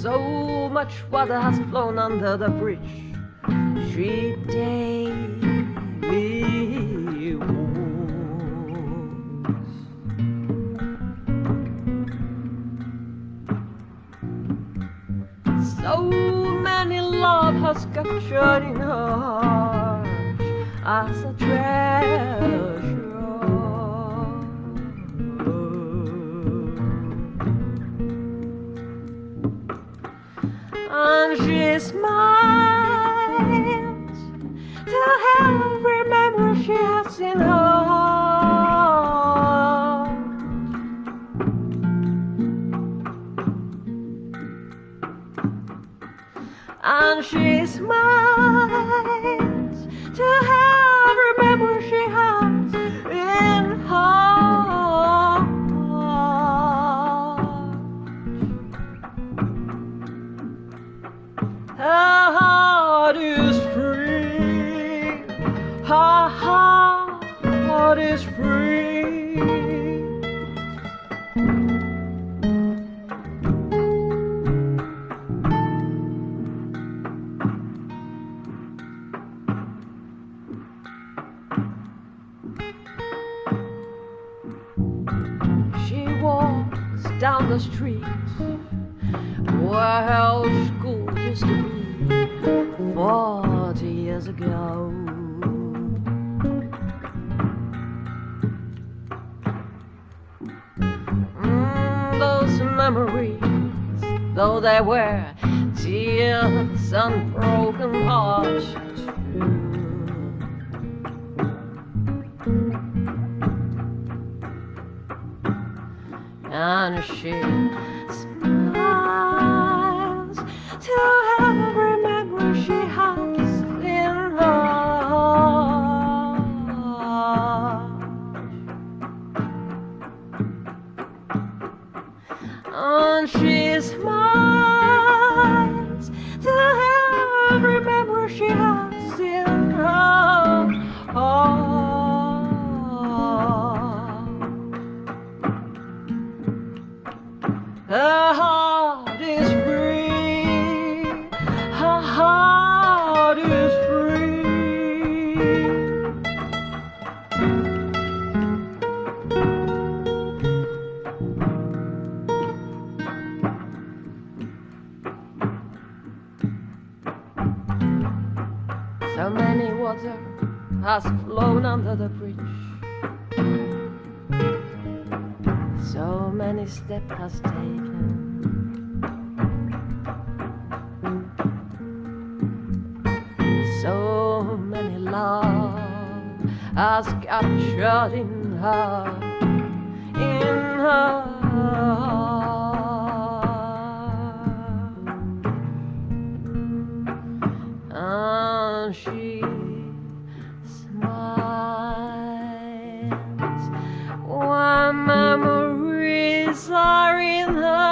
So much water has flown under the bridge. She daily wounds. So many love has captured in her heart as a treasure. And she smiles to every memory she has in her. And she smiles to every memory she has Her heart is free. She walks down the street where her school used to be forty years ago. Though they were tears and broken hearts. and she smiles to every memory she has in her. And she smiles Heart is free. Her heart is free. So many water has flown under the bridge. Many steps has taken. So many love has captured in her, in her. are in the.